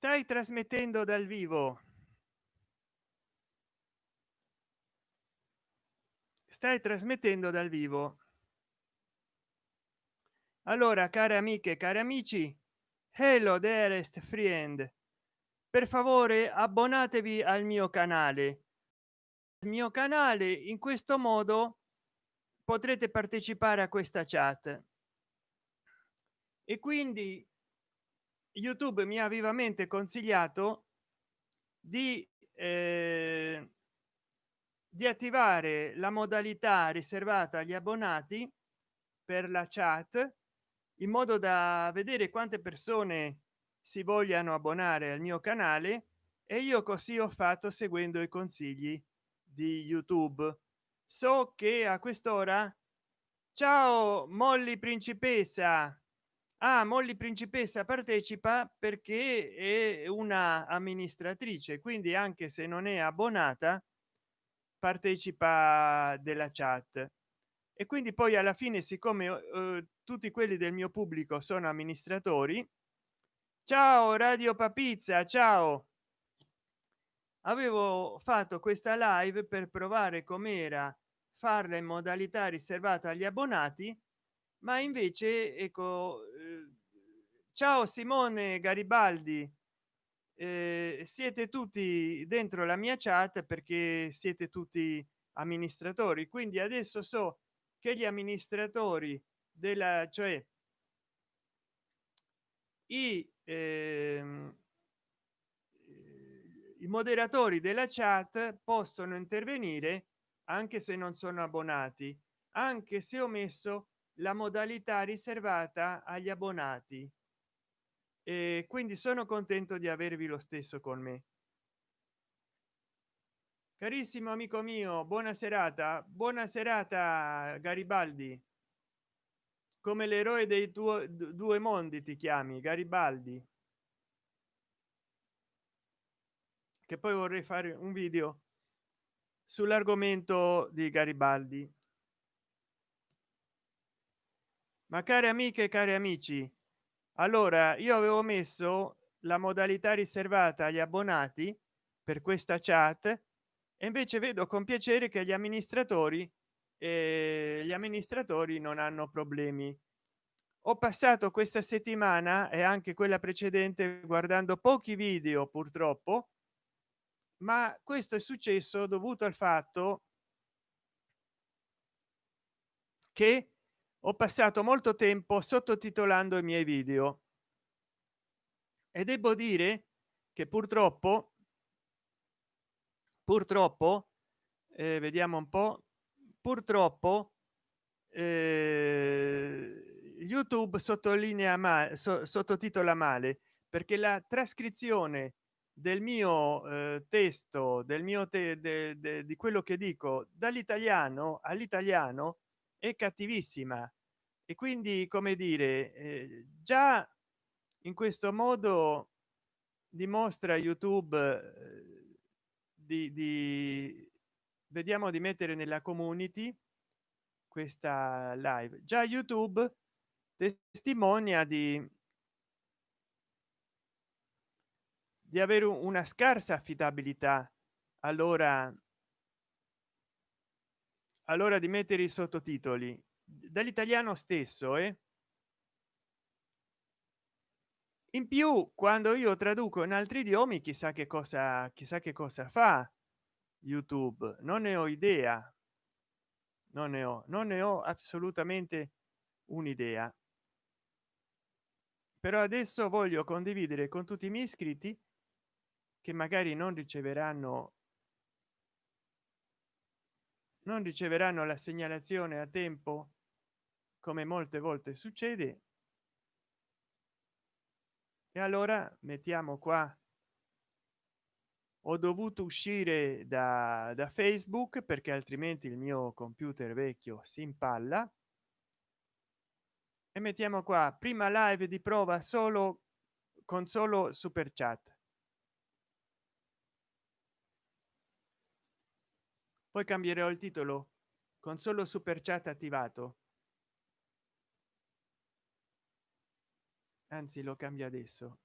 stai trasmettendo dal vivo? Stai trasmettendo dal vivo. Allora care amiche cari amici hello dearest friend. Per favore abbonatevi al mio canale. Il mio canale in questo modo potrete partecipare a questa chat. E quindi youtube mi ha vivamente consigliato di eh, di attivare la modalità riservata agli abbonati per la chat in modo da vedere quante persone si vogliano abbonare al mio canale e io così ho fatto seguendo i consigli di youtube. So che a quest'ora ciao molly principessa ah, molly principessa partecipa perché è una amministratrice quindi anche se non è abbonata partecipa della chat. E quindi poi alla fine siccome eh, tutti quelli del mio pubblico sono amministratori ciao radio papizza ciao! Avevo fatto questa live per provare com'era farla in modalità riservata agli abbonati ma invece ecco eh, ciao simone garibaldi eh, siete tutti dentro la mia chat perché siete tutti amministratori quindi adesso so che gli amministratori della cioè i, ehm, i moderatori della chat possono intervenire anche se non sono abbonati anche se ho messo la modalità riservata agli abbonati. E quindi sono contento di avervi lo stesso con me. Carissimo amico mio buona serata. Buona serata garibaldi. Come l'eroe dei tuoi due mondi ti chiami garibaldi. Che poi vorrei fare un video sull'argomento di garibaldi ma care amiche e cari amici allora io avevo messo la modalità riservata agli abbonati per questa chat e invece vedo con piacere che gli amministratori e gli amministratori non hanno problemi. Ho passato questa settimana e anche quella precedente guardando pochi video purtroppo ma questo è successo dovuto al fatto che ho passato molto tempo sottotitolando i miei video. E devo dire che purtroppo purtroppo eh, vediamo un po purtroppo eh, youtube sottolinea ma so, sottotitola male perché la trascrizione del mio eh, testo del mio te de, de, di quello che dico dall'italiano all'italiano è cattivissima. E quindi come dire eh, già in questo modo dimostra youtube eh, di, di vediamo di mettere nella community questa live. Già youtube testimonia di di avere una scarsa affidabilità. Allora allora di mettere i sottotitoli. Dall'italiano stesso eh? in più quando io traduco in altri idiomi chissà che cosa chissà che cosa fa youtube. Non ne ho idea. Non ne ho non ne ho assolutamente un'idea. Però adesso voglio condividere con tutti i miei iscritti che magari non riceveranno non riceveranno la segnalazione a tempo come molte volte succede. E allora mettiamo qua ho dovuto uscire da, da facebook perché altrimenti il mio computer vecchio si impalla. E mettiamo qua prima live di prova solo con solo super chat poi cambierò il titolo. Con solo super chat attivato. Anzi lo cambia adesso.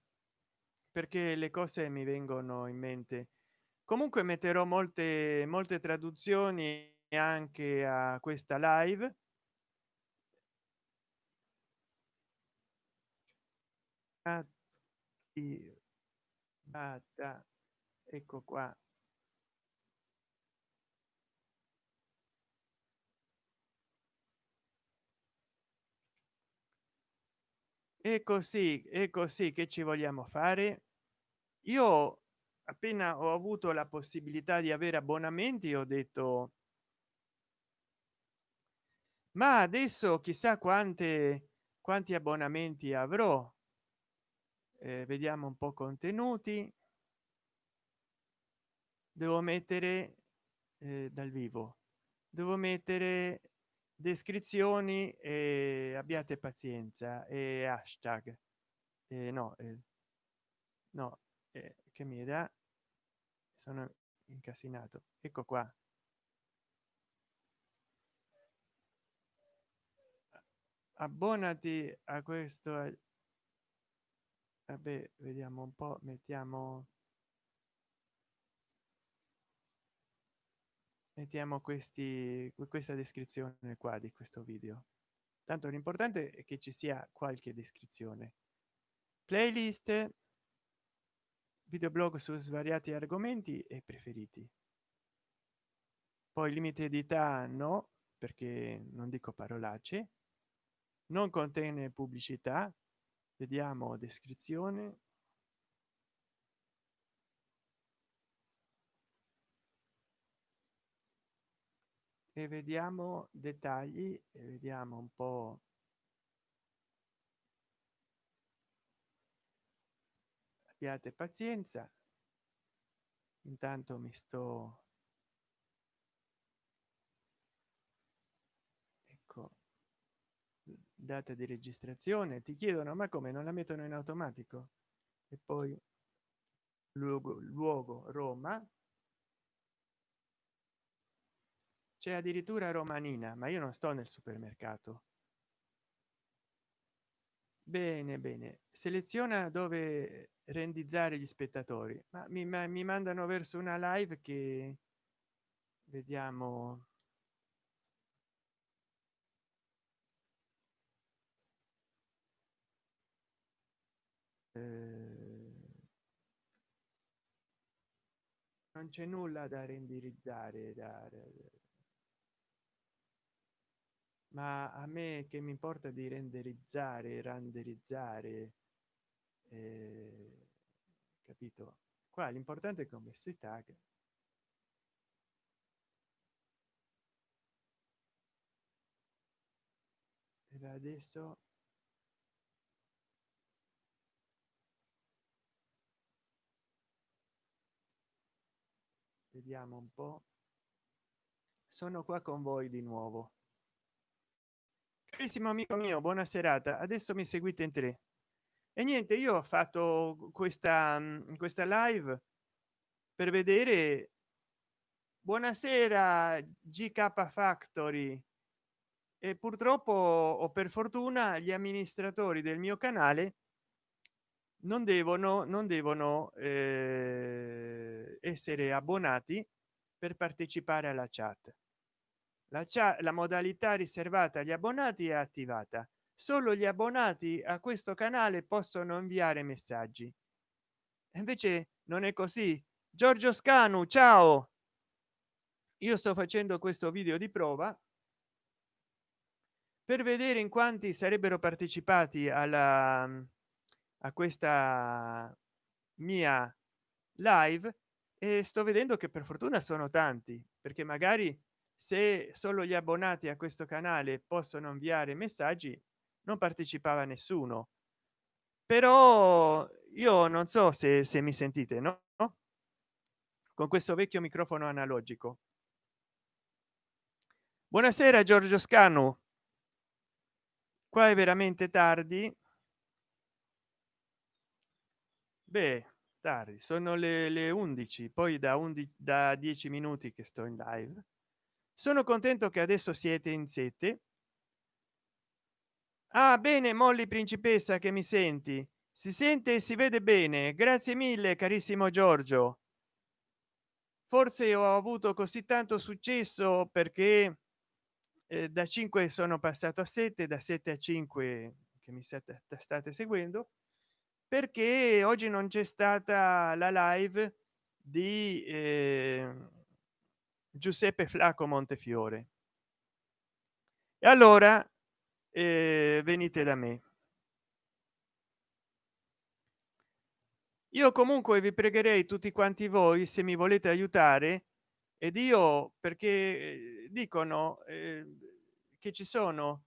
Perché le cose mi vengono in mente. Comunque metterò molte molte traduzioni anche a questa live. Ecco qua e così e così che ci vogliamo fare? Io appena ho avuto la possibilità di avere abbonamenti ho detto ma adesso chissà quante quanti abbonamenti avrò. Eh, vediamo un po contenuti. Devo mettere eh, dal vivo. Devo mettere descrizioni e abbiate pazienza e hashtag eh, no eh, no eh, che mi dà? Sono incasinato. Ecco qua. Abbonati a questo vabbè vediamo un po mettiamo mettiamo questi questa descrizione qua di questo video. Tanto l'importante è che ci sia qualche descrizione. Playlist videoblog su svariati argomenti e preferiti. Poi limite di età no perché non dico parolacce. Non contiene pubblicità vediamo descrizione e vediamo dettagli e vediamo un po. Abbiate pazienza. Intanto mi sto ecco. Data di registrazione. Ti chiedono ma come? Non la mettono in automatico? E poi luogo luogo roma c'è addirittura romanina ma io non sto nel supermercato. Bene bene. Seleziona dove rendizzare gli spettatori. Ma mi, ma mi mandano verso una live che vediamo. Eh, non c'è nulla da renderizzare da, ma a me che mi importa di renderizzare renderizzare eh, capito? Qua l'importante è che ho messo i tag e adesso vediamo un po. Sono qua con voi di nuovo carissimo amico mio buona serata. Adesso mi seguite in tre e niente io ho fatto questa questa live per vedere buonasera gk factory. E purtroppo o per fortuna gli amministratori del mio canale non devono non devono eh, essere abbonati per partecipare alla chat la, la modalità riservata agli abbonati è attivata. Solo gli abbonati a questo canale possono inviare messaggi. Invece non è così. Giorgio scanu ciao! Io sto facendo questo video di prova per vedere in quanti sarebbero partecipati alla a questa mia live e sto vedendo che per fortuna sono tanti perché magari se solo gli abbonati a questo canale possono inviare messaggi non partecipava nessuno. Però io non so se, se mi sentite no? Con questo vecchio microfono analogico. Buonasera giorgio scanu. Qua è veramente tardi. Beh tardi sono le, le 11 poi da 11 da 10 minuti che sto in live sono contento che adesso siete in sette. Ah bene molly principessa che mi senti? Si sente e si vede bene. Grazie mille carissimo giorgio. Forse ho avuto così tanto successo perché eh, da 5 sono passato a 7 da 7 a 5 che mi state, state seguendo perché oggi non c'è stata la live di eh, giuseppe flacco montefiore. E allora eh, venite da me. Io comunque vi pregherei tutti quanti voi se mi volete aiutare ed io perché eh, dicono eh, che ci sono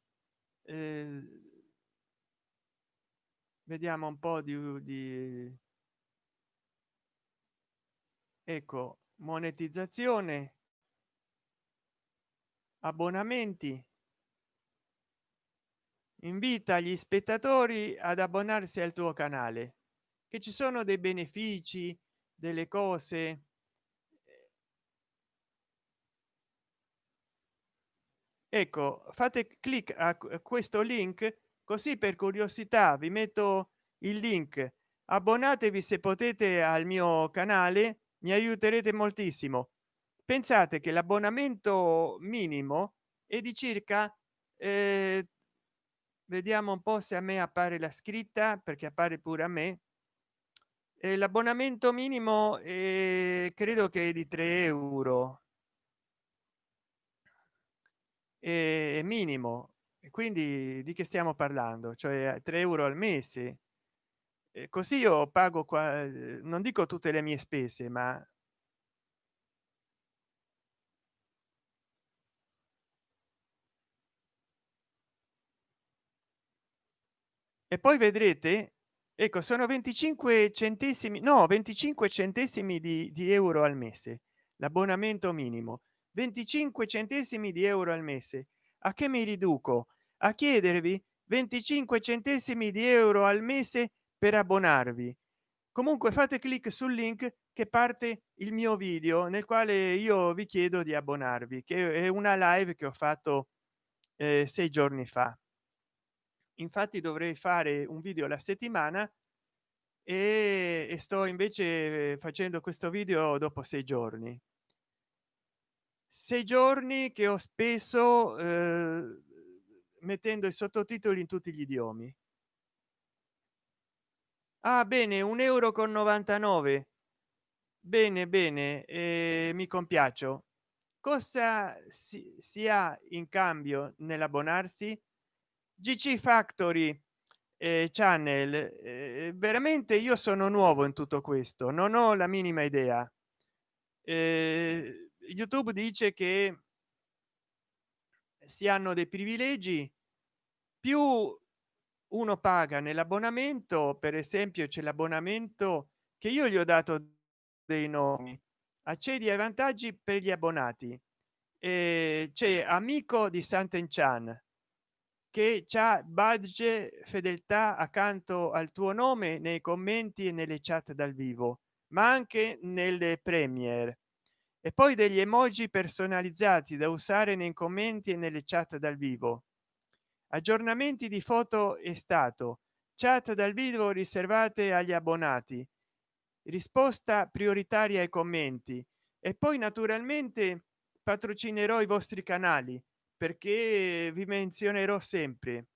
eh, vediamo un po di, di ecco monetizzazione abbonamenti. Invita gli spettatori ad abbonarsi al tuo canale che ci sono dei benefici delle cose. Ecco fate clic a questo link così per curiosità vi metto il link. Abbonatevi se potete al mio canale mi aiuterete moltissimo pensate che l'abbonamento minimo è di circa eh, vediamo un po se a me appare la scritta perché appare pure a me. Eh, l'abbonamento minimo eh, credo che è di 3 euro. È minimo. Quindi di che stiamo parlando? Cioè 3 euro al mese. E così io pago qua non dico tutte le mie spese ma e poi vedrete ecco sono 25 centesimi no 25 centesimi di, di euro al mese l'abbonamento minimo. 25 centesimi di euro al mese. A che mi riduco? A chiedervi 25 centesimi di euro al mese per abbonarvi. Comunque fate clic sul link che parte il mio video nel quale io vi chiedo di abbonarvi che è una live che ho fatto eh, sei giorni fa infatti dovrei fare un video alla settimana e, e sto invece facendo questo video dopo sei giorni. Sei giorni che ho speso eh, mettendo i sottotitoli in tutti gli idiomi. Ah bene un euro con 99 bene bene eh, mi compiaccio. Cosa si, si ha in cambio nell'abbonarsi gc factory eh, channel eh, veramente io sono nuovo in tutto questo non ho la minima idea. Eh, youtube dice che si hanno dei privilegi più uno paga nell'abbonamento per esempio c'è l'abbonamento che io gli ho dato dei nomi accedi ai vantaggi per gli abbonati. E c'è amico di Sant'Enchan che c'ha badge fedeltà accanto al tuo nome nei commenti e nelle chat dal vivo ma anche nelle premier. E poi degli emoji personalizzati da usare nei commenti e nelle chat dal vivo. Aggiornamenti di foto e stato. Chat dal vivo riservate agli abbonati. Risposta prioritaria ai commenti. E poi naturalmente patrocinerò i vostri canali perché vi menzionerò sempre.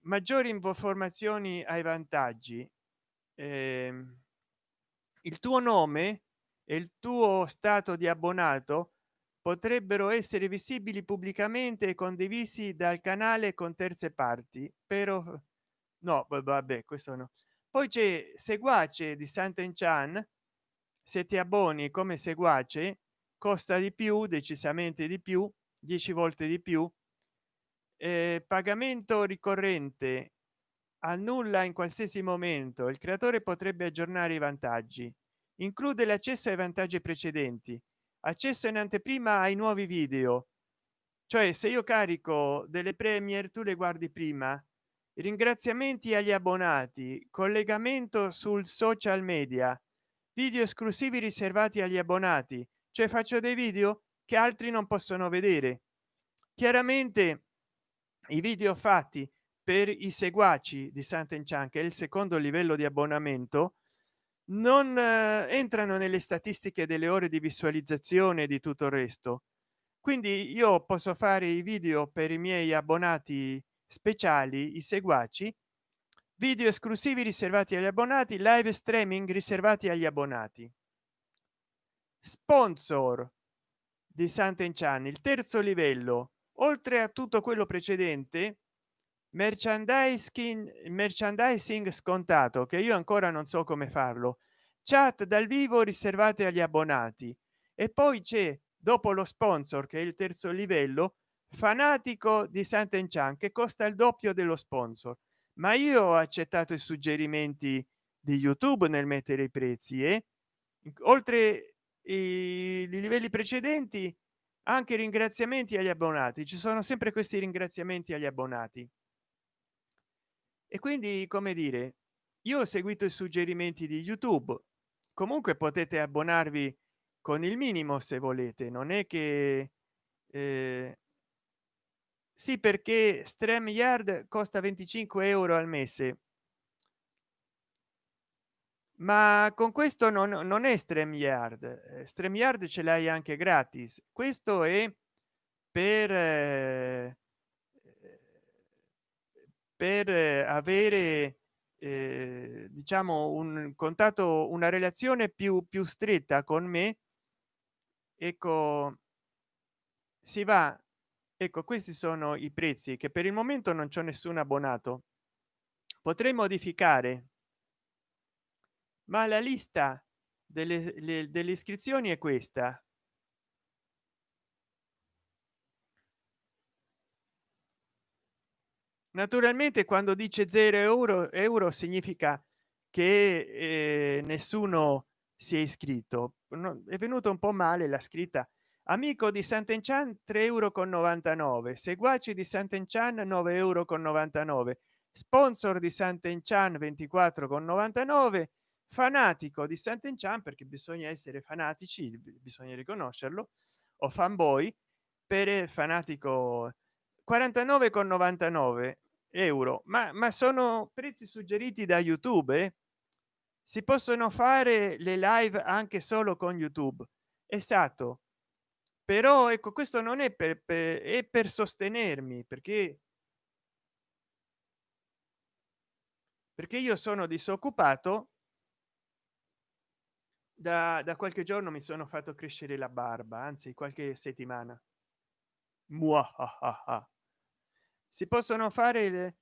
Maggiori informazioni ai vantaggi. Eh, il tuo nome e il tuo stato di abbonato potrebbero essere visibili pubblicamente e condivisi dal canale con terze parti però no vabbè questo no. Poi c'è seguace di sant'enchan se ti abboni come seguace costa di più decisamente di più 10 volte di più eh, pagamento ricorrente annulla in qualsiasi momento. Il creatore potrebbe aggiornare i vantaggi. Include l'accesso ai vantaggi precedenti accesso in anteprima ai nuovi video. Cioè se io carico delle premier tu le guardi prima. Ringraziamenti agli abbonati collegamento sul social media video esclusivi riservati agli abbonati. Cioè faccio dei video che altri non possono vedere. Chiaramente i video fatti per i seguaci di Sant'Enchan che è il secondo livello di abbonamento non eh, entrano nelle statistiche delle ore di visualizzazione di tutto il resto. Quindi io posso fare i video per i miei abbonati speciali i seguaci video esclusivi riservati agli abbonati live streaming riservati agli abbonati. Sponsor di Sant'Enchan il terzo livello. Oltre a tutto quello precedente merchandising merchandising scontato che io ancora non so come farlo. Chat dal vivo riservate agli abbonati. E poi c'è dopo lo sponsor che è il terzo livello fanatico di Sant'Enchan che costa il doppio dello sponsor. Ma io ho accettato i suggerimenti di youtube nel mettere i prezzi e eh? oltre i livelli precedenti anche ringraziamenti agli abbonati. Ci sono sempre questi ringraziamenti agli abbonati. E quindi come dire io ho seguito i suggerimenti di youtube. Comunque potete abbonarvi con il minimo se volete. Non è che eh, sì perché stream yard costa 25 euro al mese ma con questo non, non è stream yard stream yard ce l'hai anche gratis. Questo è per eh, per avere eh, diciamo un contatto una relazione più più stretta con me. Ecco si va. Ecco questi sono i prezzi che per il momento non c'è nessun abbonato. Potrei modificare ma la lista delle, le, delle iscrizioni è questa. Naturalmente quando dice 0 euro euro significa che eh, nessuno si è iscritto. No, è venuto un po male la scritta. Amico di Sant'Enchan 3 euro con 99 seguaci di Sant'Enchan 9 euro con 99 sponsor di Sant'Enchan 24 con 99 fanatico di Sant'Enchan perché bisogna essere fanatici bisogna riconoscerlo o fanboy per fanatico 49 con 99 euro. Ma, ma sono prezzi suggeriti da youtube? Eh? si possono fare le live anche solo con youtube. Esatto. Però ecco questo non è per, per, è per sostenermi perché perché io sono disoccupato da, da qualche giorno mi sono fatto crescere la barba anzi qualche settimana. Muahaha si possono fare le...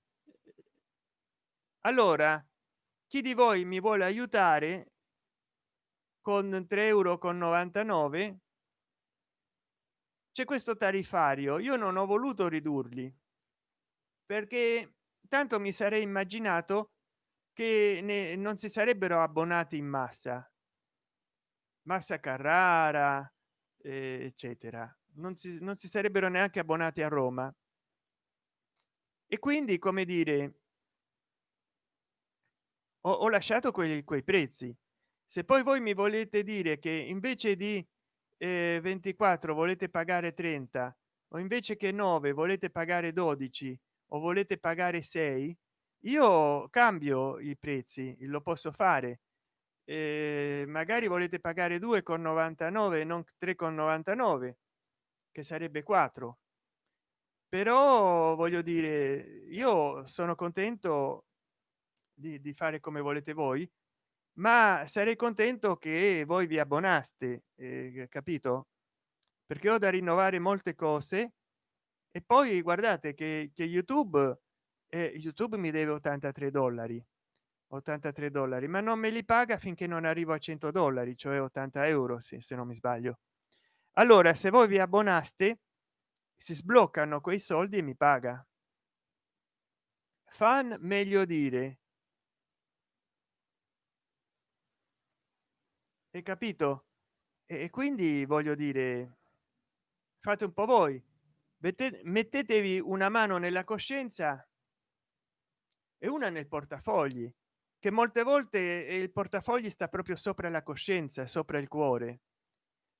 allora chi di voi mi vuole aiutare con 3 euro con 99 c'è questo tariffario io non ho voluto ridurli perché tanto mi sarei immaginato che ne, non si sarebbero abbonati in massa massa carrara eh, eccetera. Non si, non si sarebbero neanche abbonati a roma. E quindi come dire ho, ho lasciato quei, quei prezzi. Se poi voi mi volete dire che invece di eh, 24 volete pagare 30 o invece che 9 volete pagare 12 o volete pagare 6 io cambio i prezzi lo posso fare eh, magari volete pagare 2 con 99 non 3 con 99 che sarebbe 4 però voglio dire io sono contento di, di, fare come volete voi ma sarei contento che voi vi abbonaste eh, capito? Perché ho da rinnovare molte cose e poi guardate che, che youtube eh, youtube mi deve 83 dollari 83 dollari ma non me li paga finché non arrivo a 100 dollari cioè 80 euro se, se non mi sbaglio. Allora se voi vi abbonaste si sbloccano quei soldi e mi paga. Fan meglio dire. Hai capito? E quindi voglio dire fate un po voi. Mettetevi una mano nella coscienza e una nel portafogli che molte volte il portafogli sta proprio sopra la coscienza sopra il cuore.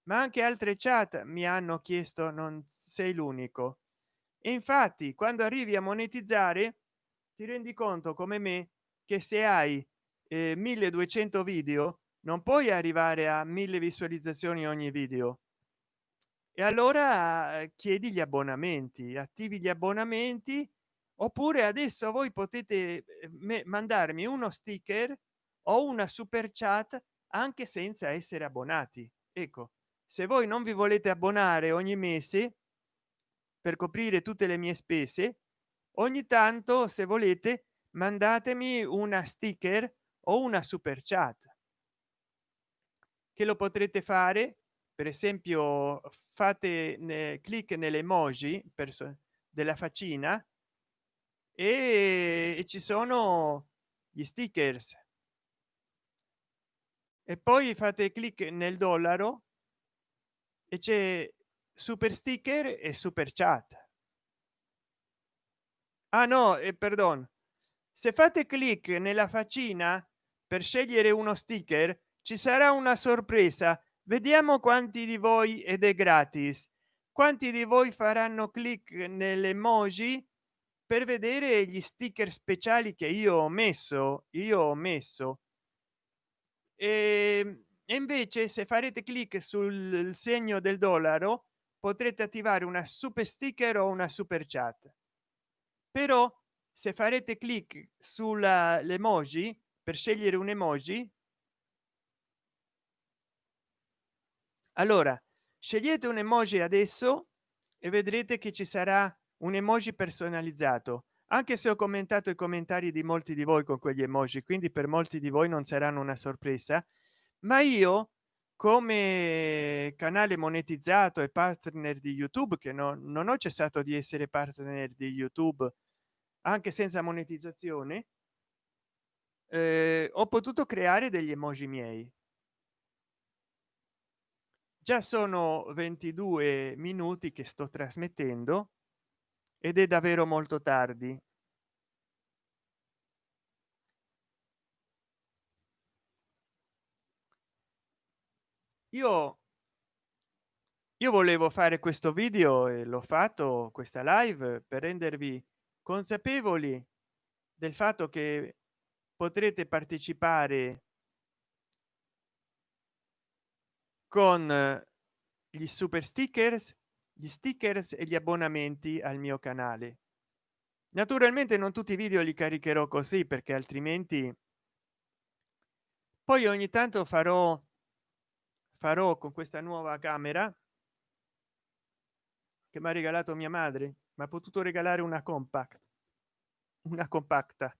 Ma anche altre chat mi hanno chiesto non sei l'unico e infatti quando arrivi a monetizzare ti rendi conto come me che se hai eh, 1200 video non puoi arrivare a mille visualizzazioni ogni video. E allora chiedi gli abbonamenti attivi gli abbonamenti oppure adesso voi potete eh, mandarmi uno sticker o una super chat anche senza essere abbonati. Ecco se voi non vi volete abbonare ogni mese per coprire tutte le mie spese ogni tanto se volete mandatemi una sticker o una super chat. Che lo potrete fare per esempio fate ne, clic nelle emoji della faccina e, ci sono gli stickers. E poi fate clic nel dollaro e c'è super sticker e super chat. Ah no e perdon. Se fate clic nella faccina per scegliere uno sticker ci sarà una sorpresa. Vediamo quanti di voi ed è gratis. Quanti di voi faranno clic nelle emoji per vedere gli sticker speciali che io ho messo io ho messo. E invece se farete clic sul segno del dollaro potrete attivare una super sticker o una super chat. Però se farete clic sulla l'emoji per scegliere un emoji allora scegliete un emoji adesso e vedrete che ci sarà un emoji personalizzato. Anche se ho commentato i commentari di molti di voi con quegli emoji quindi per molti di voi non saranno una sorpresa ma io come canale monetizzato e partner di youtube che no, non ho cessato di essere partner di youtube anche senza monetizzazione eh, ho potuto creare degli emoji miei. Già sono 22 minuti che sto trasmettendo ed è davvero molto tardi. Io io volevo fare questo video e l'ho fatto questa live per rendervi consapevoli del fatto che potrete partecipare con gli super stickers gli stickers e gli abbonamenti al mio canale. Naturalmente non tutti i video li caricherò così perché altrimenti poi ogni tanto farò farò con questa nuova camera che mi ha regalato mia madre. Ma ha potuto regalare una compact una compacta.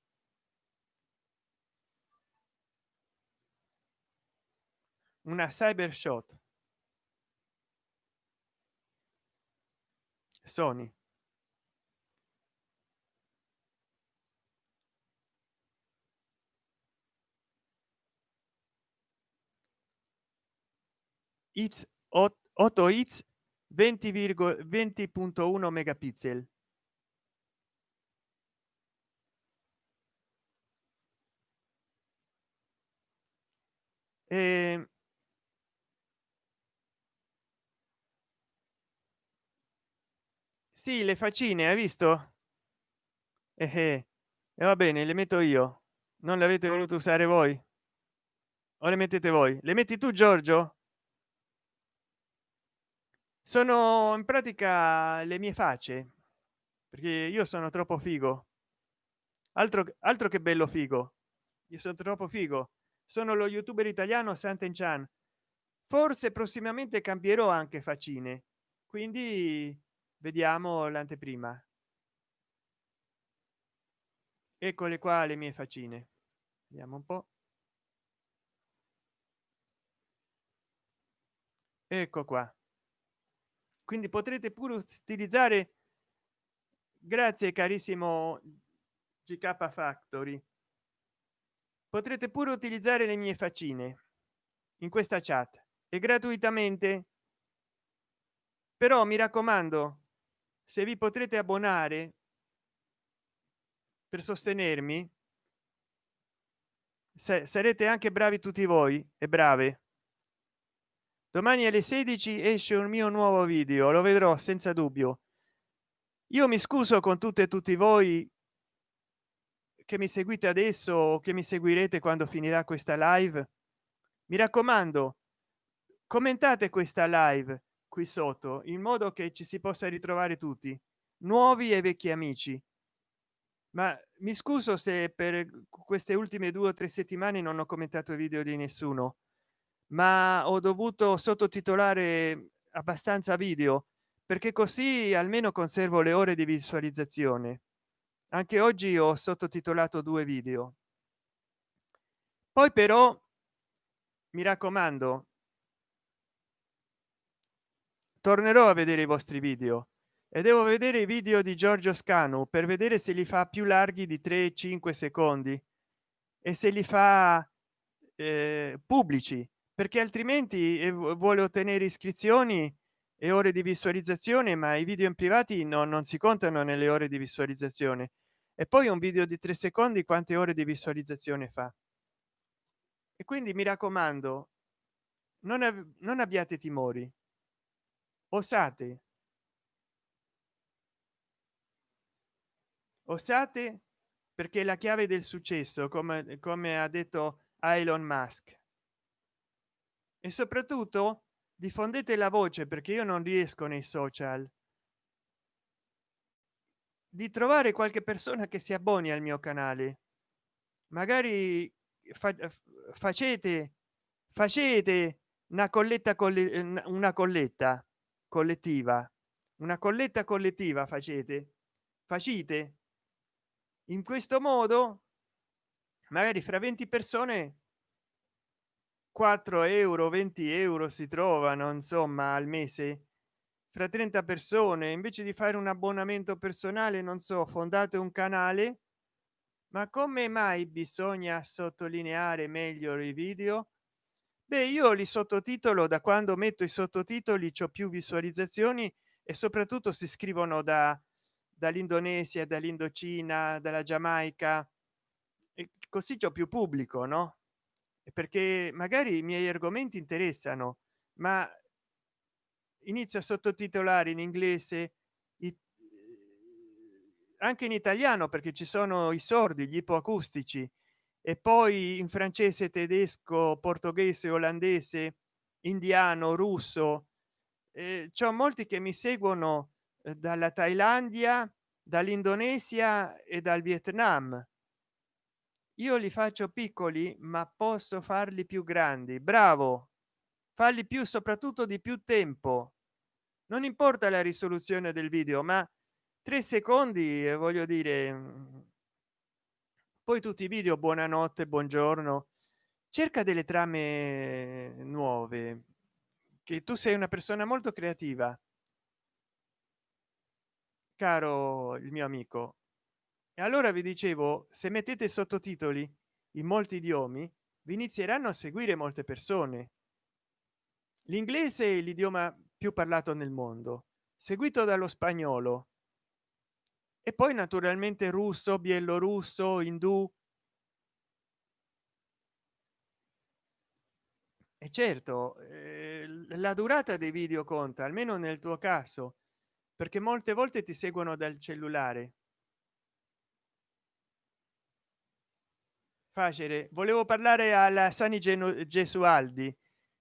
Una cyber shot sony. It's 8 hits 20,20.1 megapixel. E sì le faccine hai visto? Eh, eh. e va bene le metto io. Non le avete voluto usare voi? O le mettete voi? Le metti tu giorgio? Sono in pratica le mie facce perché io sono troppo figo. Altro altro che bello figo. Io sono troppo figo. Sono lo youtuber italiano santen chan forse prossimamente cambierò anche faccine. Quindi vediamo l'anteprima. Eccole qua le mie faccine. Vediamo un po. Ecco qua. Quindi potrete pure utilizzare grazie carissimo gk factory potrete pure utilizzare le mie faccine in questa chat. E gratuitamente. Però mi raccomando se vi potrete abbonare per sostenermi se sarete anche bravi tutti voi e brave. Domani alle 16 esce un mio nuovo video lo vedrò senza dubbio. Io mi scuso con tutte e tutti voi che mi seguite adesso o che mi seguirete quando finirà questa live. Mi raccomando commentate questa live qui sotto in modo che ci si possa ritrovare tutti nuovi e vecchi amici. Ma mi scuso se per queste ultime due o tre settimane non ho commentato video di nessuno ma ho dovuto sottotitolare abbastanza video perché così almeno conservo le ore di visualizzazione. Anche oggi ho sottotitolato due video. Poi però mi raccomando tornerò a vedere i vostri video. E devo vedere i video di giorgio scanu per vedere se li fa più larghi di 3 5 secondi e se li fa eh, pubblici perché altrimenti eh, vuole ottenere iscrizioni e ore di visualizzazione ma i video in privati no, non si contano nelle ore di visualizzazione. E poi un video di tre secondi quante ore di visualizzazione fa? E quindi mi raccomando non, non abbiate timori osate. Osate perché la chiave del successo come, come ha detto Elon Musk. E soprattutto diffondete la voce perché io non riesco nei social di trovare qualche persona che si abboni al mio canale. Magari fa, facete facete una colletta con una colletta collettiva. Una colletta collettiva facete? Facite? In questo modo magari fra 20 persone 4 euro 20 euro si trovano insomma al mese. Fra 30 persone invece di fare un abbonamento personale non so fondate un canale. Ma come mai bisogna sottolineare meglio i video beh io li sottotitolo da quando metto i sottotitoli c'ho più visualizzazioni e soprattutto si scrivono da dall'indonesia dall'indocina dalla giamaica e così c'ho più pubblico no? Perché magari i miei argomenti interessano ma inizio a sottotitolare in inglese anche in italiano perché ci sono i sordi gli ipoacustici e poi in francese tedesco portoghese olandese indiano russo eh, c'è molti che mi seguono eh, dalla thailandia dall'indonesia e dal vietnam. Io li faccio piccoli ma posso farli più grandi. Bravo! Farli più soprattutto di più tempo. Non importa la risoluzione del video ma tre secondi e voglio dire mm, poi tutti i video buonanotte buongiorno cerca delle trame nuove che tu sei una persona molto creativa. Caro il mio amico e allora vi dicevo se mettete sottotitoli in molti idiomi vi inizieranno a seguire molte persone. L'inglese è l'idioma più parlato nel mondo seguito dallo spagnolo e poi naturalmente russo bielorusso indù. E certo eh, la durata dei video conta almeno nel tuo caso perché molte volte ti seguono dal cellulare. Facile volevo parlare alla sani gesualdi.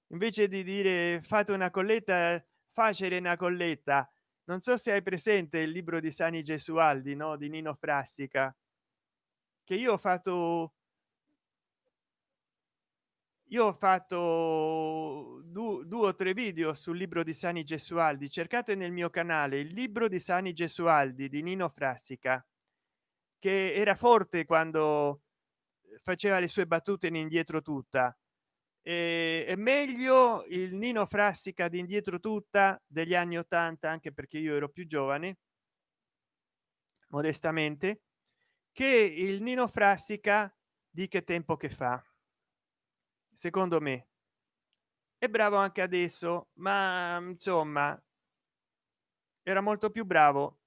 Invece di dire fate una colletta facile una colletta non so se hai presente il libro di sani gesualdi no di nino frassica che io ho fatto io ho fatto due, due o tre video sul libro di sani gesualdi. Cercate nel mio canale il libro di sani gesualdi di nino frassica che era forte quando faceva le sue battute in indietro tutta e è meglio il nino frassica di indietro tutta degli anni 80 anche perché io ero più giovane modestamente che il nino frassica di che tempo che fa secondo me. È bravo anche adesso ma insomma era molto più bravo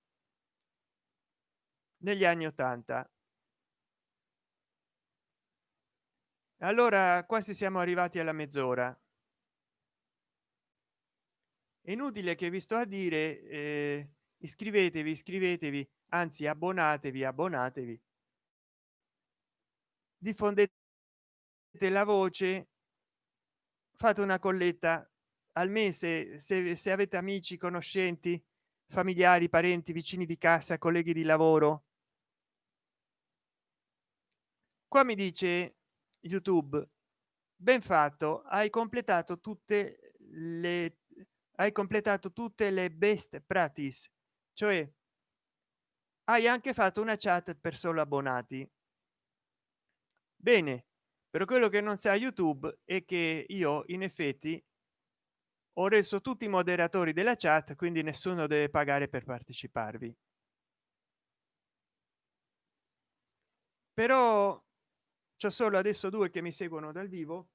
negli anni 80 allora quasi siamo arrivati alla mezz'ora. Inutile che vi sto a dire eh, iscrivetevi iscrivetevi anzi abbonatevi abbonatevi. Diffondete la voce fate una colletta. Al mese se, se avete amici conoscenti familiari parenti vicini di casa colleghi di lavoro. Qua mi dice youtube. Ben fatto hai completato tutte le hai completato tutte le best practice. Cioè hai anche fatto una chat per solo abbonati. Bene però quello che non sa youtube è che io in effetti ho reso tutti i moderatori della chat quindi nessuno deve pagare per parteciparvi. Però c'è solo adesso due che mi seguono dal vivo.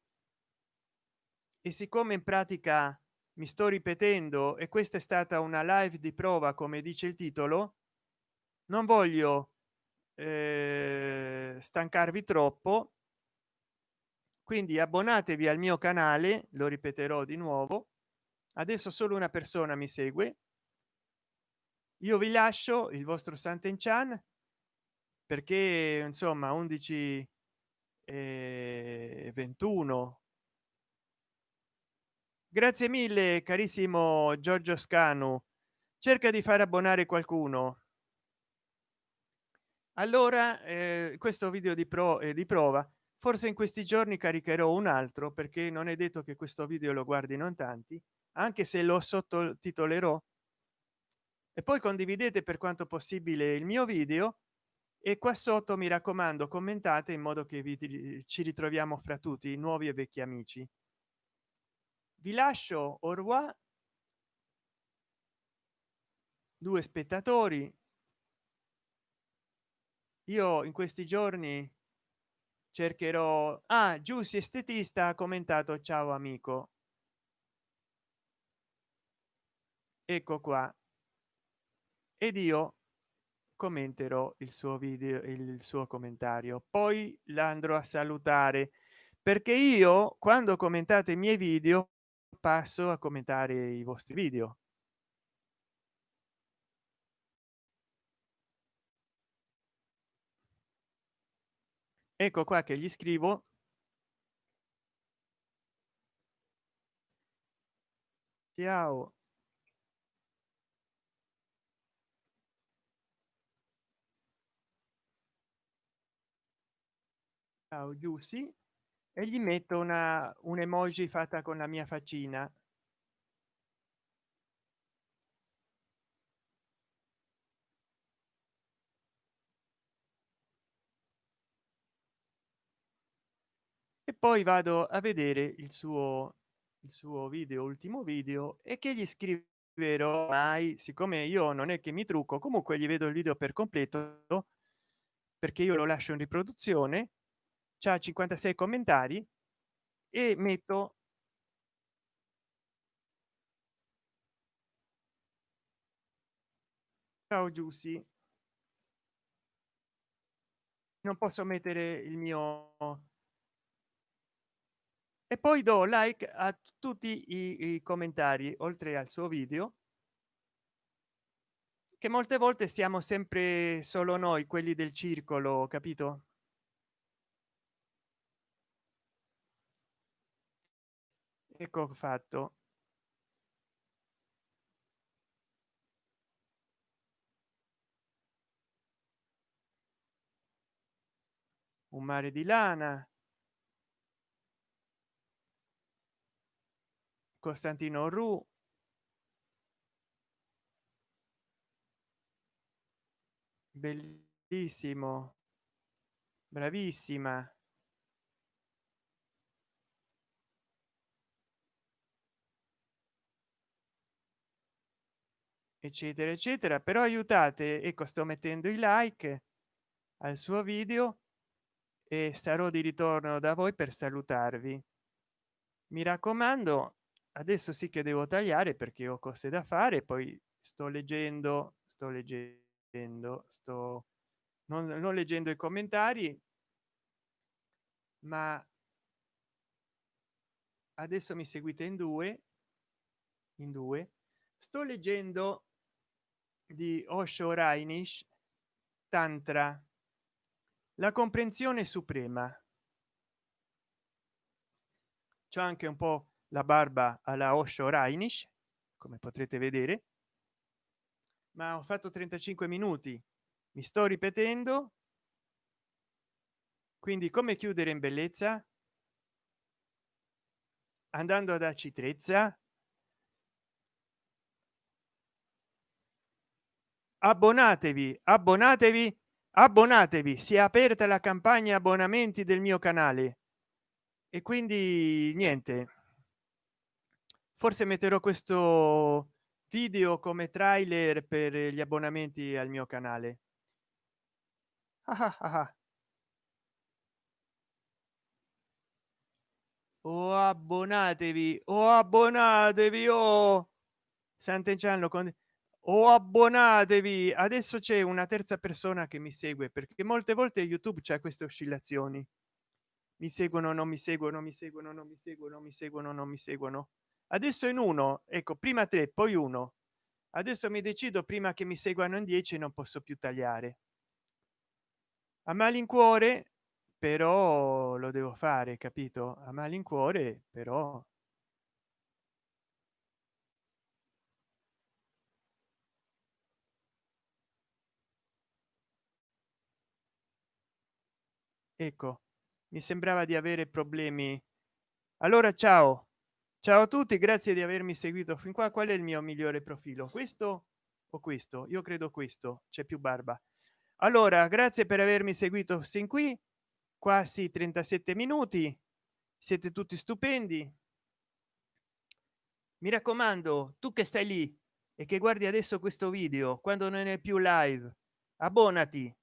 E siccome in pratica mi sto ripetendo e questa è stata una live di prova come dice il titolo non voglio eh, stancarvi troppo. Quindi abbonatevi al mio canale lo ripeterò di nuovo. Adesso solo una persona mi segue. Io vi lascio il vostro santen chan perché insomma 11 e 21 grazie mille carissimo giorgio scanu. Cerca di far abbonare qualcuno. Allora eh, questo video di pro e di prova forse in questi giorni caricherò un altro perché non è detto che questo video lo guardino in tanti anche se lo sottotitolerò. E poi condividete per quanto possibile il mio video e qua sotto mi raccomando commentate in modo che vi, ci ritroviamo fra tutti nuovi e vecchi amici. Vi lascio revoir. Due spettatori. Io in questi giorni cercherò ah giussi estetista ha commentato ciao amico ecco qua. Ed io commenterò il suo video il suo commentario poi l'andrò a salutare perché io quando commentate i miei video passo a commentare i vostri video. Ecco qua che gli scrivo. Ciao ciao e gli metto una un emoji fatta con la mia faccina. E poi vado a vedere il suo il suo video ultimo video e che gli scriverò. Mai siccome io non è che mi trucco comunque gli vedo il video per completo perché io lo lascio in riproduzione c'ha 56 commentari e metto ciao giussi. Non posso mettere il mio e poi do like a tutti i, i commentari oltre al suo video che molte volte siamo sempre solo noi quelli del circolo capito ecco fatto? Un mare di lana. Costantino ru bellissimo. Bravissima eccetera eccetera. Però aiutate ecco sto mettendo i like al suo video e sarò di ritorno da voi per salutarvi. Mi raccomando adesso sì che devo tagliare perché ho cose da fare poi sto leggendo sto leggendo sto non, non leggendo i commentari ma adesso mi seguite in due in due. Sto leggendo di osho rainish tantra la comprensione suprema. C'è anche un po la barba alla osho rainish come potrete vedere ma ho fatto 35 minuti mi sto ripetendo. Quindi come chiudere in bellezza? Andando ad acitrezza abbonatevi abbonatevi abbonatevi. Si è aperta la campagna abbonamenti del mio canale. E quindi niente. Forse metterò questo video come trailer per gli abbonamenti al mio canale. Ah ah ah. o abbonatevi o abbonatevi o sant'enchanlo con o abbonatevi adesso c'è una terza persona che mi segue perché molte volte youtube c'è queste oscillazioni. Mi seguono non mi seguono mi seguono non mi seguono mi seguono non mi seguono. Adesso in uno ecco prima tre poi uno. Adesso mi decido prima che mi seguano in 10 non posso più tagliare. A malincuore però lo devo fare capito? A malincuore però ecco mi sembrava di avere problemi. Allora ciao. Ciao a tutti grazie di avermi seguito. Fin qua qual è il mio migliore profilo? Questo o questo? Io credo questo c'è più barba. Allora grazie per avermi seguito sin qui. Quasi 37 minuti. Siete tutti stupendi. Mi raccomando tu che stai lì e che guardi adesso questo video quando non è più live abbonati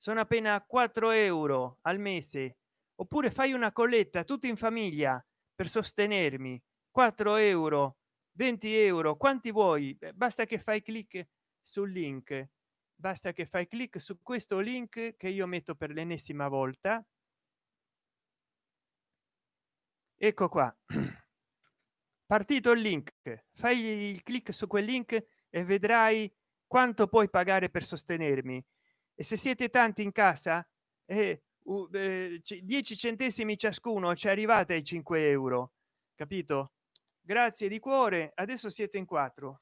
sono appena 4 euro al mese. Oppure fai una colletta tutti in famiglia per sostenermi. 4 euro 20 euro quanti vuoi? Basta che fai clic sul link. Basta che fai clic su questo link che io metto per l'ennesima volta. Ecco qua. Partito il link. Fai il clic su quel link e vedrai quanto puoi pagare per sostenermi e se siete tanti in casa eh, uh, eh, 10 centesimi ciascuno ci arrivate ai 5 euro capito? Grazie di cuore adesso siete in quattro.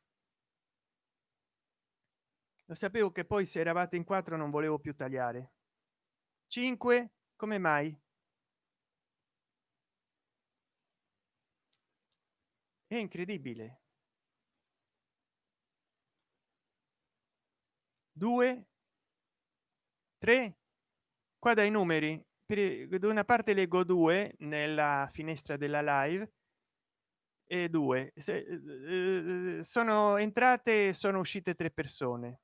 Lo sapevo che poi se eravate in quattro non volevo più tagliare. 5 come mai? È incredibile. 2 3 qua dai numeri. Per una parte leggo due nella finestra della live e due. Se, eh, sono entrate sono uscite tre persone.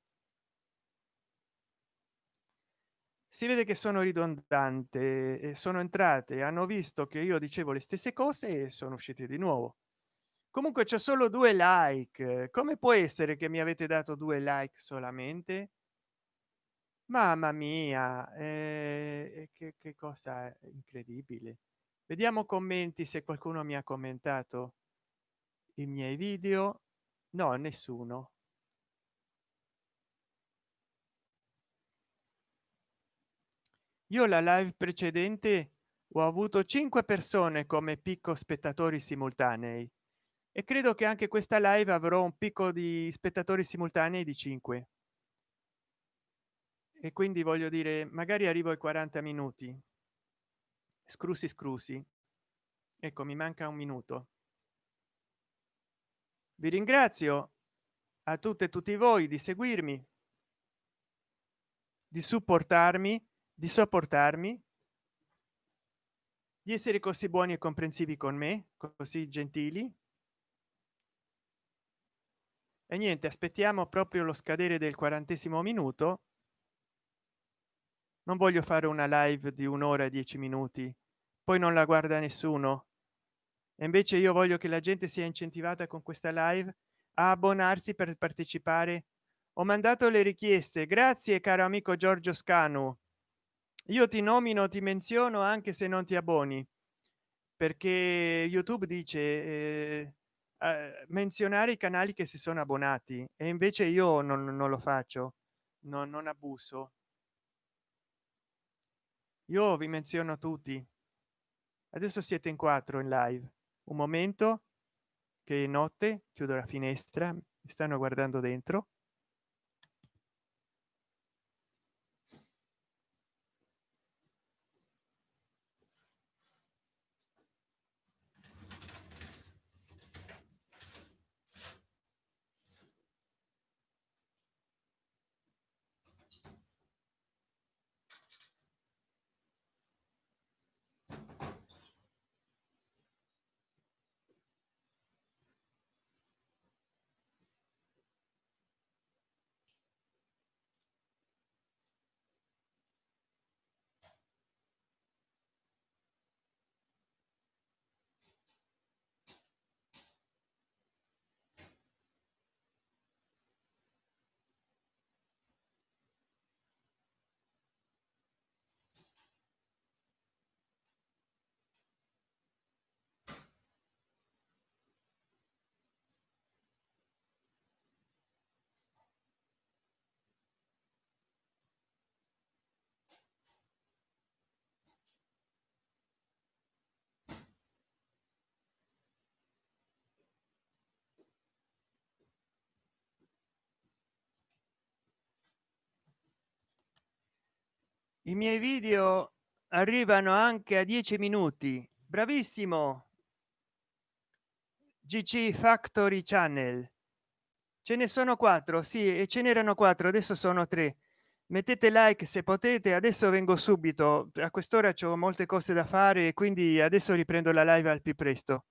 Si vede che sono ridondante e sono entrate. Hanno visto che io dicevo le stesse cose e sono uscite di nuovo. Comunque c'è solo due like. Come può essere che mi avete dato due like solamente mamma mia eh, che, che cosa incredibile. Vediamo commenti se qualcuno mi ha commentato i miei video. No nessuno. Io la live precedente ho avuto cinque persone come picco spettatori simultanei e credo che anche questa live avrò un picco di spettatori simultanei di 5 e quindi voglio dire magari arrivo ai 40 minuti. Scrusi scrusi ecco mi manca un minuto. Vi ringrazio a tutte e tutti voi di seguirmi di supportarmi di sopportarmi di essere così buoni e comprensivi con me così gentili. E niente aspettiamo proprio lo scadere del quarantesimo minuto non voglio fare una live di un'ora e dieci minuti. Poi non la guarda nessuno. E invece io voglio che la gente sia incentivata con questa live a abbonarsi per partecipare. Ho mandato le richieste. Grazie caro amico giorgio scanu. Io ti nomino ti menziono anche se non ti abboni. Perché youtube dice eh, eh, menzionare i canali che si sono abbonati. E invece io non, non lo faccio. No, non abuso io vi menziono tutti. Adesso siete in quattro in live. Un momento che notte chiudo la finestra mi stanno guardando dentro i miei video arrivano anche a 10 minuti. Bravissimo! Gc factory channel. Ce ne sono quattro sì e ce n'erano quattro adesso sono tre. Mettete like se potete adesso vengo subito. A quest'ora c'ho molte cose da fare e quindi adesso riprendo la live al più presto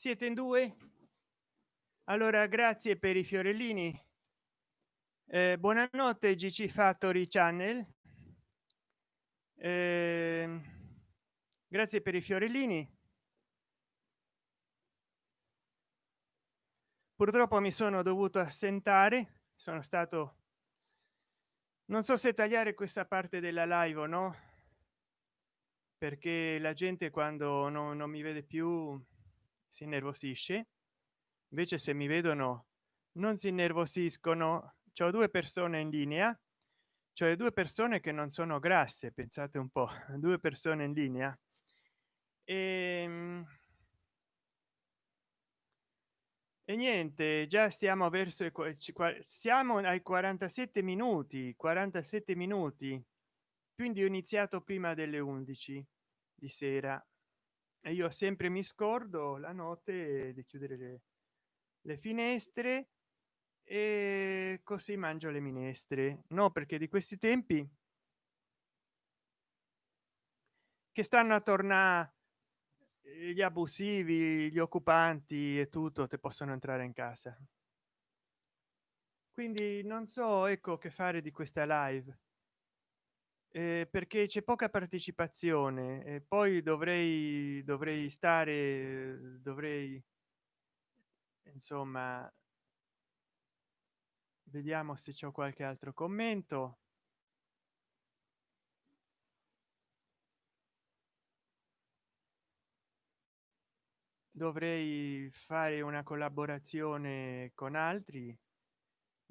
siete in due? Allora grazie per i fiorellini. Eh, buonanotte gc factory channel. Eh, grazie per i fiorellini. Purtroppo mi sono dovuto assentare sono stato non so se tagliare questa parte della live o no perché la gente quando non, non mi vede più si innervosisce. Invece se mi vedono non si innervosiscono. C'ho due persone in linea cioè due persone che non sono grasse pensate un po due persone in linea. E, ehm, e niente già stiamo verso i siamo ai 47 minuti 47 minuti. Quindi ho iniziato prima delle 11 di sera e io sempre mi scordo la notte di chiudere le, le finestre e così mangio le minestre. No perché di questi tempi che stanno a tornare gli abusivi gli occupanti e tutto te possono entrare in casa. Quindi non so ecco che fare di questa live eh, perché c'è poca partecipazione e poi dovrei dovrei stare dovrei insomma vediamo se c'è qualche altro commento. Dovrei fare una collaborazione con altri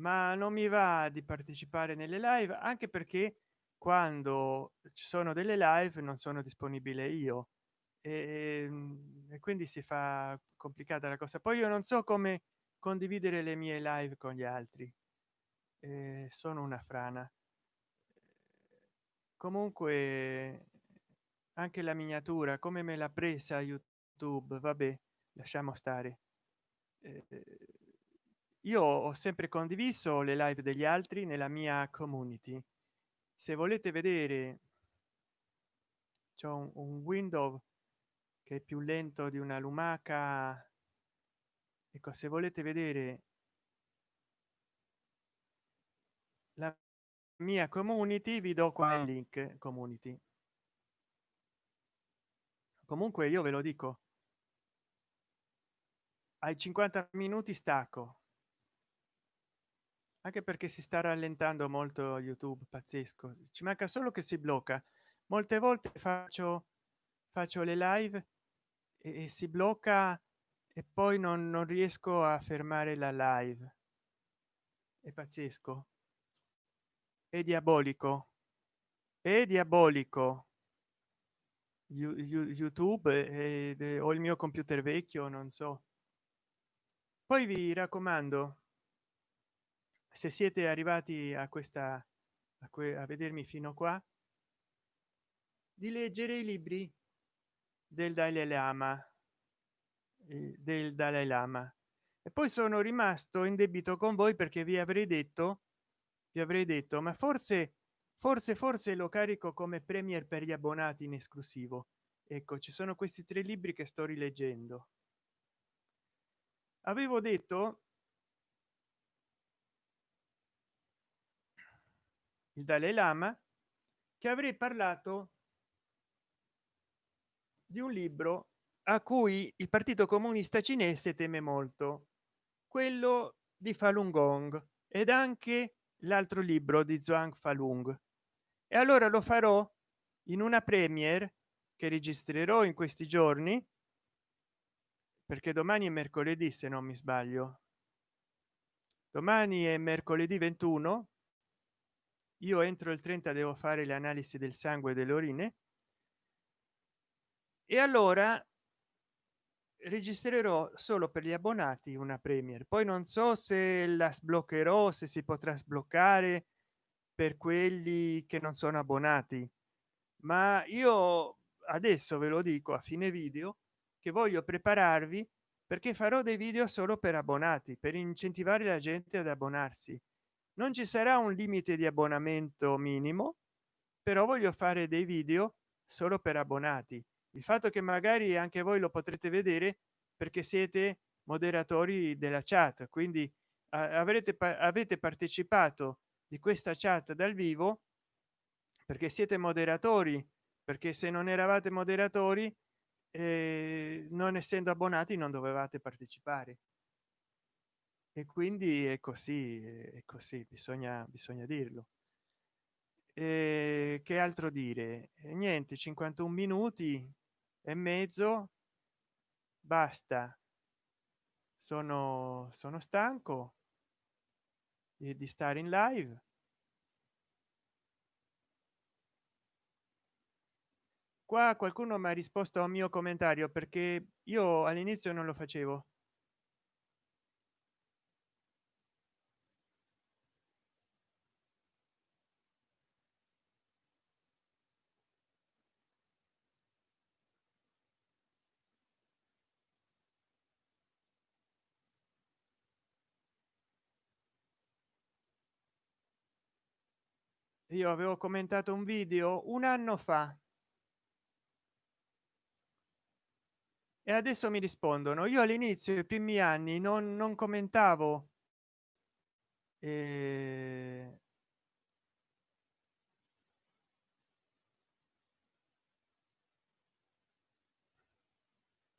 ma non mi va di partecipare nelle live anche perché quando ci sono delle live non sono disponibile io. E, ehm, e quindi si fa complicata la cosa. Poi io non so come condividere le mie live con gli altri. Eh, sono una frana. Comunque anche la miniatura come me l'ha presa youtube vabbè lasciamo stare. Eh, io ho sempre condiviso le live degli altri nella mia community se volete vedere c'è un, un window che è più lento di una lumaca. Ecco se volete vedere la mia community vi do qua il link community. Comunque io ve lo dico. Ai 50 minuti stacco anche perché si sta rallentando molto youtube pazzesco. Ci manca solo che si blocca. Molte volte faccio faccio le live e, e si blocca e poi non, non riesco a fermare la live. È pazzesco. È diabolico. È diabolico. Youtube e, o il mio computer vecchio non so. Poi vi raccomando se siete arrivati a questa a, a vedermi fino qua di leggere i libri del dalai lama del dalai lama. E poi sono rimasto in debito con voi perché vi avrei detto vi avrei detto ma forse forse forse lo carico come premier per gli abbonati in esclusivo. Ecco ci sono questi tre libri che sto rileggendo. Avevo detto il dalai lama che avrei parlato di un libro a cui il partito comunista cinese teme molto quello di falun gong ed anche l'altro libro di zhuang falun. E allora lo farò in una premiere che registrerò in questi giorni perché domani è mercoledì se non mi sbaglio. Domani è mercoledì 21 io entro il 30 devo fare le analisi del sangue delle urine e allora registrerò solo per gli abbonati una premier. Poi non so se la sbloccherò se si potrà sbloccare per quelli che non sono abbonati. Ma io adesso ve lo dico a fine video che voglio prepararvi perché farò dei video solo per abbonati per incentivare la gente ad abbonarsi non ci sarà un limite di abbonamento minimo però voglio fare dei video solo per abbonati. Il fatto che magari anche voi lo potrete vedere perché siete moderatori della chat quindi avrete avete partecipato di questa chat dal vivo perché siete moderatori perché se non eravate moderatori eh, non essendo abbonati non dovevate partecipare e quindi è così è così bisogna bisogna dirlo. E che altro dire? E niente 51 minuti e mezzo basta. Sono sono stanco di stare in live. Qua qualcuno mi ha risposto a un mio commentario perché io all'inizio non lo facevo io avevo commentato un video un anno fa. E adesso mi rispondono. Io all'inizio i primi anni non, non commentavo eh...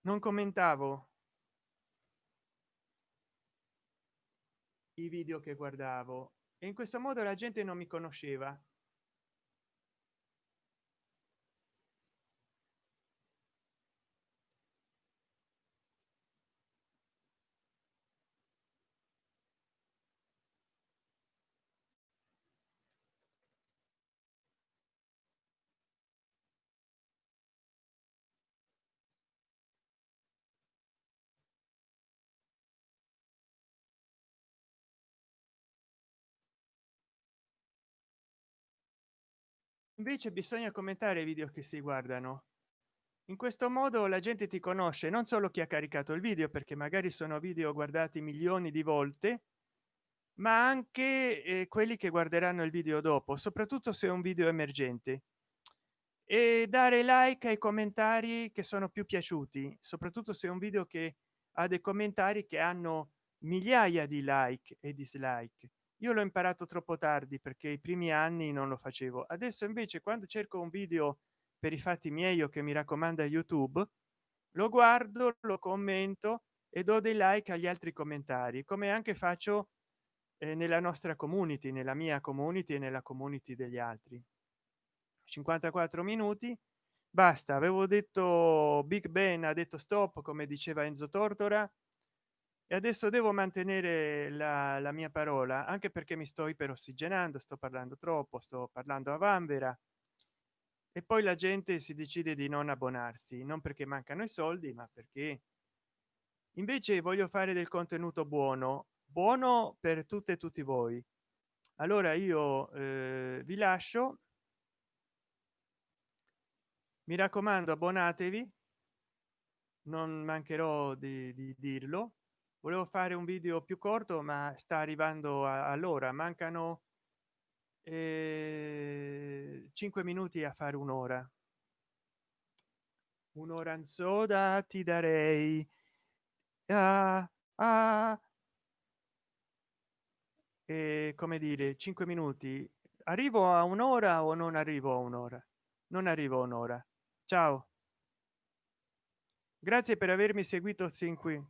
non commentavo i video che guardavo. E in questo modo la gente non mi conosceva invece bisogna commentare i video che si guardano. In questo modo la gente ti conosce non solo chi ha caricato il video perché magari sono video guardati milioni di volte ma anche eh, quelli che guarderanno il video dopo soprattutto se è un video emergente. E dare like ai commentari che sono più piaciuti soprattutto se è un video che ha dei commentari che hanno migliaia di like e dislike io l'ho imparato troppo tardi perché i primi anni non lo facevo. Adesso invece quando cerco un video per i fatti miei o che mi raccomanda youtube lo guardo lo commento e do dei like agli altri commentari come anche faccio eh, nella nostra community nella mia community e nella community degli altri. 54 minuti basta. Avevo detto big ben ha detto stop come diceva enzo tortora e adesso devo mantenere la, la mia parola anche perché mi sto iperossigenando sto parlando troppo sto parlando a vanvera. E poi la gente si decide di non abbonarsi non perché mancano i soldi ma perché. Invece voglio fare del contenuto buono buono per tutte e tutti voi. Allora io eh, vi lascio. Mi raccomando abbonatevi. Non mancherò di, di dirlo volevo fare un video più corto ma sta arrivando all'ora mancano eh, 5 minuti a fare un'ora. Un'ora in soda ti darei ah, ah. E come dire 5 minuti. Arrivo a un'ora o non arrivo a un'ora? Non arrivo a un'ora. Ciao. Grazie per avermi seguito sin qui